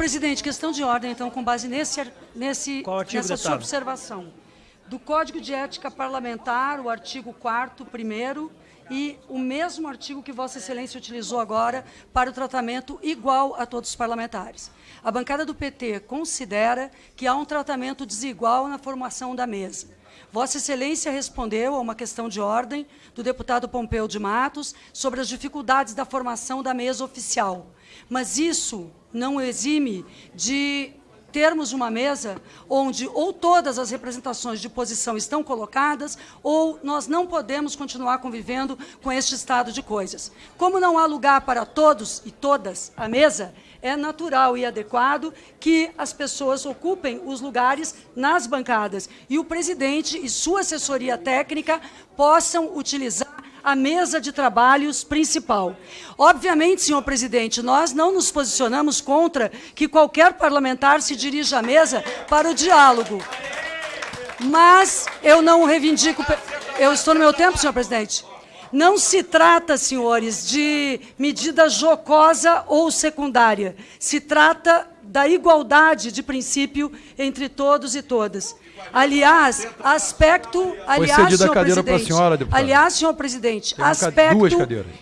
Presidente, questão de ordem, então, com base nesse, nesse, nessa sua observação. Do Código de Ética Parlamentar, o artigo 4º, primeiro, e o mesmo artigo que Vossa Excelência utilizou agora para o tratamento igual a todos os parlamentares. A bancada do PT considera que há um tratamento desigual na formação da mesa. Vossa Excelência respondeu a uma questão de ordem do deputado Pompeu de Matos sobre as dificuldades da formação da mesa oficial. Mas isso não exime de termos uma mesa onde ou todas as representações de posição estão colocadas ou nós não podemos continuar convivendo com este estado de coisas. Como não há lugar para todos e todas à mesa, é natural e adequado que as pessoas ocupem os lugares nas bancadas e o presidente e sua assessoria técnica possam utilizar a mesa de trabalhos principal. Obviamente, senhor presidente, nós não nos posicionamos contra que qualquer parlamentar se dirija à mesa para o diálogo. Mas eu não reivindico... Eu estou no meu tempo, senhor presidente. Não se trata, senhores, de medida jocosa ou secundária. Se trata da igualdade de princípio entre todos e todas. Aliás, aspecto, aliás, senhor presidente, senhora, aliás, senhor presidente, Tem aspecto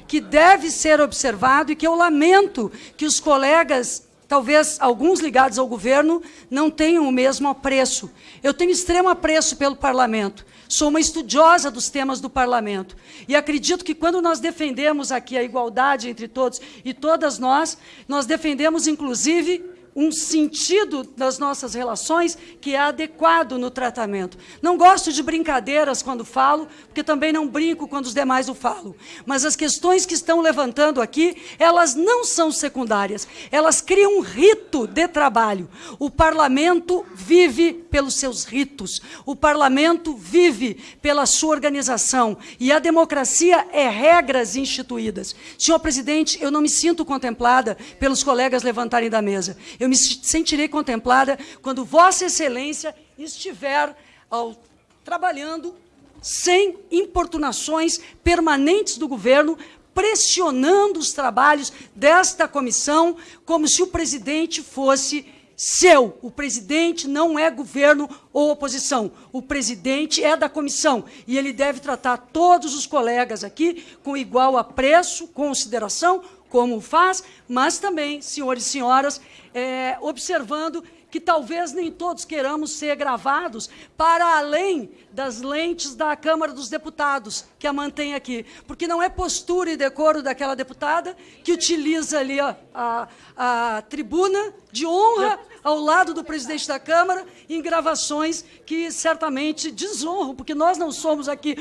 que deve ser observado e que eu lamento que os colegas, talvez alguns ligados ao governo, não tenham o mesmo apreço. Eu tenho extremo apreço pelo parlamento. Sou uma estudiosa dos temas do parlamento. E acredito que quando nós defendemos aqui a igualdade entre todos e todas nós, nós defendemos, inclusive, um sentido das nossas relações que é adequado no tratamento. Não gosto de brincadeiras quando falo, porque também não brinco quando os demais o falam. Mas as questões que estão levantando aqui, elas não são secundárias. Elas criam um rito de trabalho. O parlamento vive pelos seus ritos. O parlamento vive pela sua organização. E a democracia é regras instituídas. Senhor presidente, eu não me sinto contemplada pelos colegas levantarem da mesa. Eu me sentirei contemplada quando Vossa Excelência estiver ao, trabalhando sem importunações permanentes do governo, pressionando os trabalhos desta comissão como se o presidente fosse seu. O presidente não é governo ou oposição. O presidente é da comissão e ele deve tratar todos os colegas aqui com igual apreço, consideração, como faz, mas também, senhores e senhoras, é, observando que talvez nem todos queiramos ser gravados para além das lentes da Câmara dos Deputados, que a mantém aqui. Porque não é postura e decoro daquela deputada que utiliza ali a, a, a tribuna de honra ao lado do presidente da Câmara em gravações que certamente desonram, porque nós não somos aqui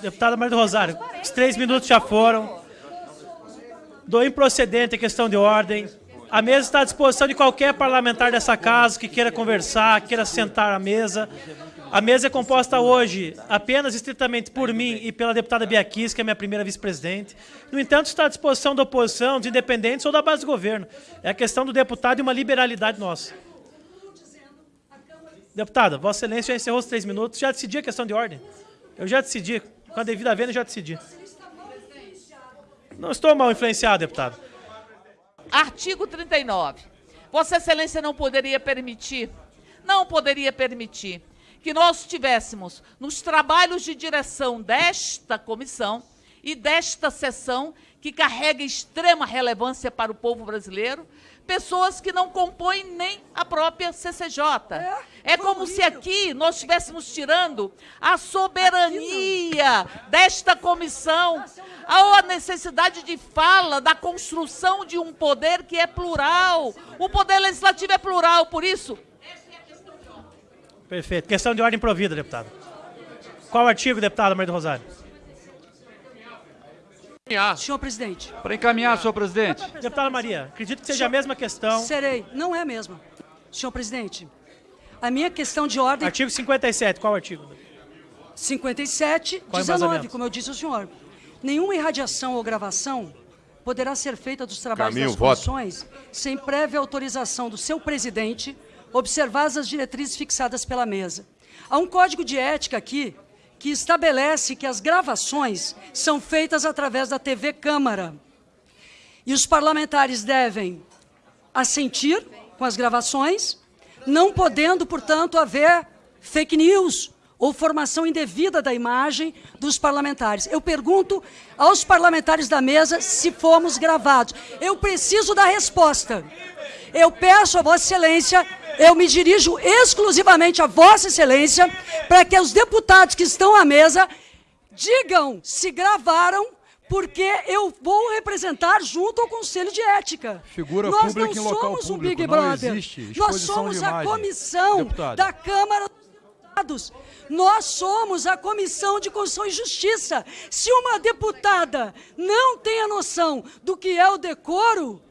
Deputada Maria do Rosário, os três minutos já foram. Do improcedente a questão de ordem. A mesa está à disposição de qualquer parlamentar dessa casa que queira conversar, queira sentar à mesa. A mesa é composta hoje apenas estritamente por mim e pela deputada Bia Kiss, que é minha primeira vice-presidente. No entanto, está à disposição da oposição, dos independentes ou da base do governo. É a questão do deputado e uma liberalidade nossa. Deputada, Vossa Excelência já encerrou os três minutos. Já decidi a questão de ordem. Eu já decidi. Com a devida venda, eu já decidi. Não estou mal influenciado, deputado. Artigo 39. Vossa Excelência não poderia permitir, não poderia permitir que nós tivéssemos nos trabalhos de direção desta comissão e desta sessão, que carrega extrema relevância para o povo brasileiro, pessoas que não compõem nem a própria CCJ. É, como se aqui nós estivéssemos tirando a soberania desta comissão, a necessidade de fala da construção de um poder que é plural. O poder legislativo é plural, por isso, Perfeito. Questão de ordem provida, deputado. Qual artigo, deputada Maria do Rosário? Senhor presidente. Para encaminhar, senhor presidente. Deputada Maria, acredito que seja a mesma questão. Serei. Não é a mesma. Senhor presidente, a minha questão de ordem... Artigo 57, qual artigo? 57, Qual é 19, embasamento? como eu disse ao senhor. Nenhuma irradiação ou gravação poderá ser feita dos trabalhos Caminho, das voto. comissões sem prévia autorização do seu presidente, observadas as diretrizes fixadas pela mesa. Há um código de ética aqui que estabelece que as gravações são feitas através da TV Câmara. E os parlamentares devem assentir com as gravações, não podendo, portanto, haver fake news ou formação indevida da imagem dos parlamentares. Eu pergunto aos parlamentares da mesa se fomos gravados. Eu preciso da resposta. Eu peço a Vossa Excelência, eu me dirijo exclusivamente a Vossa Excelência, para que os deputados que estão à mesa digam se gravaram, porque eu vou representar junto ao Conselho de Ética. Figura Nós pública não somos público, o Big Brother. Nós somos a comissão Deputada. da Câmara dos Deputados. Nós somos a Comissão de Constituição e Justiça. Se uma deputada não tem a noção do que é o decoro,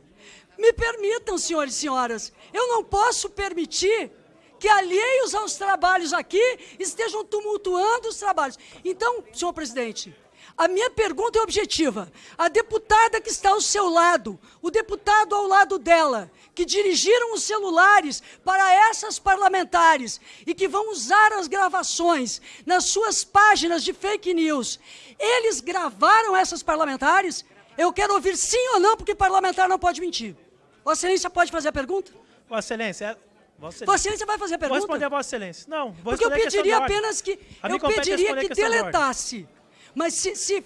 me permitam, senhores e senhoras, eu não posso permitir que alheios aos trabalhos aqui estejam tumultuando os trabalhos. Então, senhor presidente, a minha pergunta é objetiva. A deputada que está ao seu lado, o deputado ao lado dela, que dirigiram os celulares para essas parlamentares e que vão usar as gravações nas suas páginas de fake news, eles gravaram essas parlamentares? Eu quero ouvir sim ou não, porque parlamentar não pode mentir. Vossa Excelência pode fazer a pergunta? Vossa Excelência, Vossa Excelência vai fazer a Vou pergunta? responder a Vossa Excelência. Não, vou Porque eu pediria apenas que eu pediria que deletasse. Mas se, se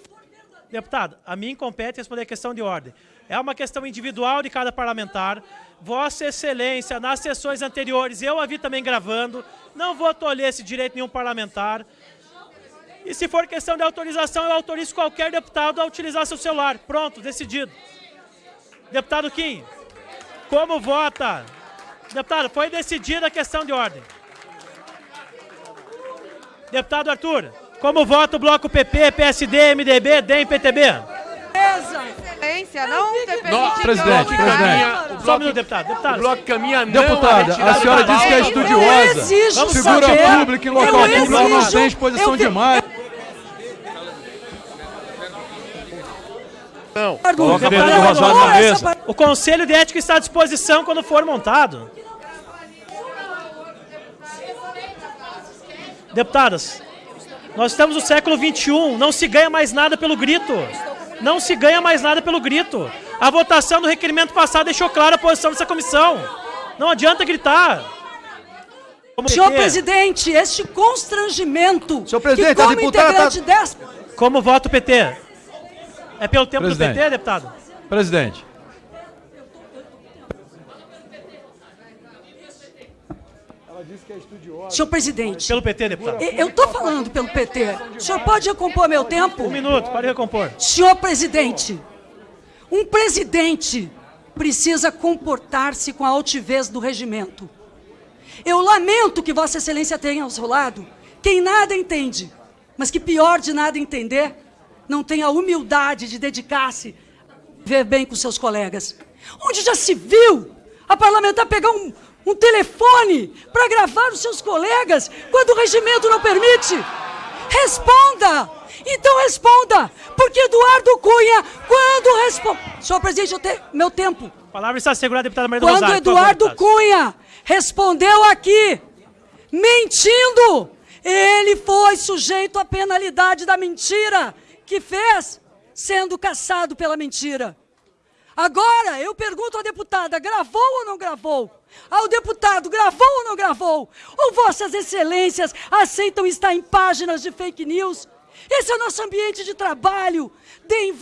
Deputado, a mim compete responder a questão de ordem. É uma questão individual de cada parlamentar. Vossa Excelência, nas sessões anteriores, eu a vi também gravando. Não vou tolher esse direito nenhum parlamentar. E se for questão de autorização, eu autorizo qualquer deputado a utilizar seu celular. Pronto, decidido. Deputado Kim, como vota? Deputado, foi decidida a questão de ordem. Deputado Arthur, como vota o bloco PP, PSD, MDB, DEM, PTB? Beleza. Excelência, não ter Não, permitido presidente, presidente. Só um minuto, deputado. Deputado, O bloco caminha não Deputada, a senhora disse que é estudiosa. Eu exijo Vamos Figura saber, pública em eu local público não exijo- tem exposição eu de imagem. Não. Eduardo adoro na mesa. o Conselho de Ética está à disposição quando for montado. Deputadas, nós estamos no século XXI, não se ganha mais nada pelo grito. Não se ganha mais nada pelo grito. A votação do requerimento passado deixou clara a posição dessa comissão. Não adianta gritar. Como Senhor PT, presidente, este constrangimento Senhor presidente, que a como deputada integrante dessa... Como vota o PT? É pelo tempo Presidente. do PT, deputado? Presidente, Senhor presidente, Pelo PT, deputado. eu estou falando pelo PT. O senhor pode recompor meu tempo? Um minuto, para recompor. Senhor presidente, um presidente precisa comportar-se com a altivez do regimento. Eu lamento que Vossa Excelência tenha ao seu lado quem nada entende, mas que pior de nada entender, não tem a humildade de dedicar-se a ver bem com seus colegas. Onde já se viu a parlamentar pegar um, um telefone para gravar os seus colegas quando o regimento não permite? Responda! Então responda! Porque Eduardo Cunha, quando responde. Senhor presidente, eu tenho meu tempo. A palavra está segurada, deputada Maria do Quando Rosário. favor, Eduardo deputados. Cunha respondeu aqui, mentindo, ele foi sujeito à penalidade da mentira que fez, sendo caçado pela mentira. Agora, eu pergunto à deputada, gravou ou não gravou? Ao deputado, gravou ou não gravou? Ou vossas excelências aceitam estar em páginas de fake news? Esse é o nosso ambiente de trabalho. Deem